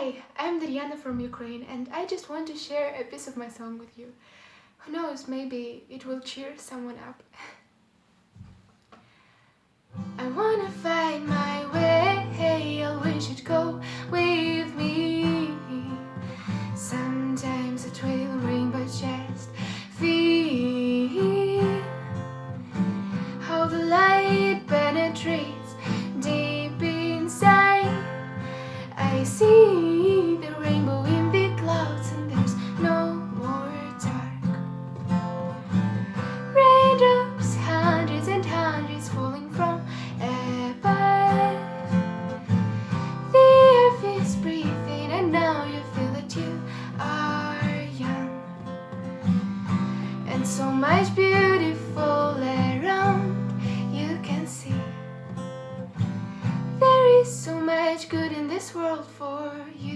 Hi, I'm Dariana from Ukraine and I just want to share a piece of my song with you. Who knows, maybe it will cheer someone up. I wanna find my way, I wish you'd go with me. Sometimes it will rain, but just feel how the light penetrates deep inside. I see And so much beautiful around you can see. There is so much good in this world for you.